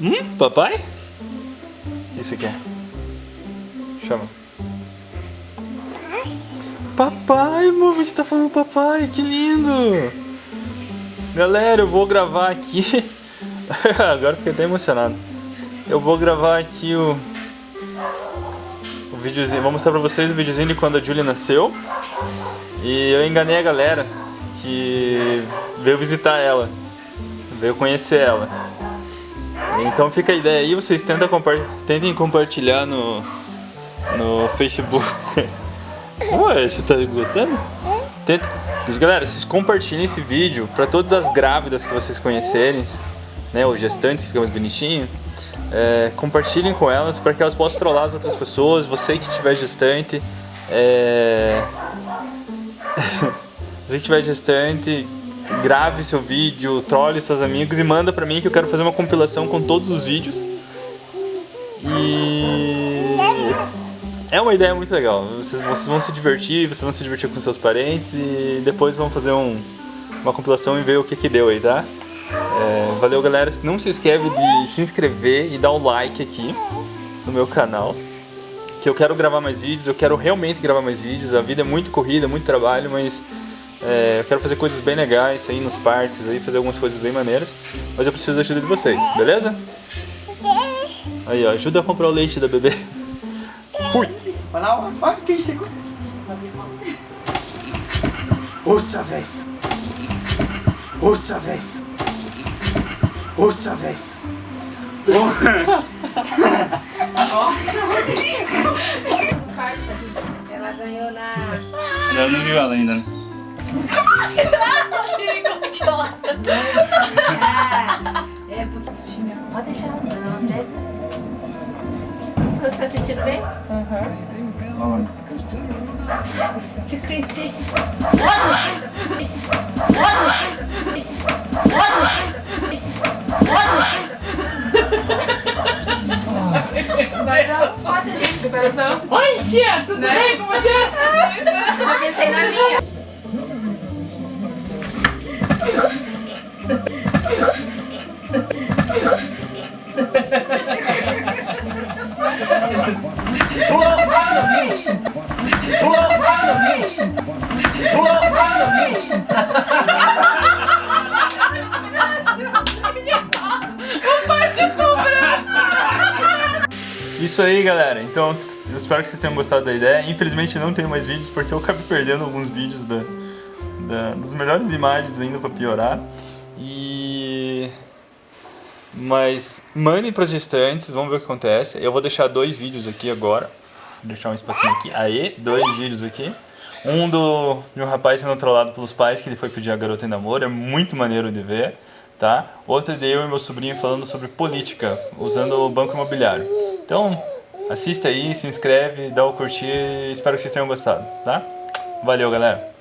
Hum? Papai? O que você quer? Chama. Papai, amor, você tá falando papai, que lindo! Galera, eu vou gravar aqui. Agora fiquei até emocionado. Eu vou gravar aqui o, o videozinho. Vou mostrar pra vocês o videozinho de quando a Julia nasceu. E eu enganei a galera que veio visitar ela. Veio conhecer ela. Então fica a ideia aí, vocês tentem, compa tentem compartilhar no, no Facebook. Ué, você tá gostando? Tenta. Galera, vocês compartilhem esse vídeo para todas as grávidas que vocês conhecerem, né, ou gestantes, fica mais bonitinho. É, compartilhem com elas para que elas possam trollar as outras pessoas, você que estiver gestante. É... você que estiver gestante, grave seu vídeo, trolle seus amigos e manda pra mim que eu quero fazer uma compilação com todos os vídeos. E é uma ideia muito legal. Vocês, vocês, vão se divertir, vocês vão se divertir com seus parentes e depois vão fazer um, uma compilação e ver o que que deu aí, tá? É, valeu galera, não se esquece de se inscrever e dar o um like aqui no meu canal que eu quero gravar mais vídeos, eu quero realmente gravar mais vídeos, a vida é muito corrida, muito trabalho, mas é, eu quero fazer coisas bem legais aí nos parques, aí, fazer algumas coisas bem maneiras. Mas eu preciso da ajuda de vocês, beleza? Aí, ó, ajuda a comprar o leite da bebê. Fui! Olha quem você... Ouça, velho! Ouça, velho! Ouça, velho! Ela ganhou na... Ela não viu ela ainda, né? É, é putinha. Pode deixar ela, ela é presa. Você tá sentindo bem? Uhum. Se crescesse... Oi, tia, tudo Né? bem com você? Eu pensei na minha. Isso aí, galera. Então, eu espero que vocês tenham gostado da ideia. Infelizmente, não tenho mais vídeos porque eu acabei perdendo alguns vídeos da, da, das melhores imagens ainda pra piorar. E... Mas mandem para gestantes, vamos ver o que acontece. Eu vou deixar dois vídeos aqui agora. Vou deixar um espacinho aqui. Aí, dois vídeos aqui. Um do, de um rapaz sendo trollado pelos pais, que ele foi pedir a garota em namoro. É muito maneiro de ver, tá? Outro de eu e meu sobrinho falando sobre política, usando o banco imobiliário. Então, assista aí, se inscreve, dá o curtir. Espero que vocês tenham gostado, tá? Valeu, galera!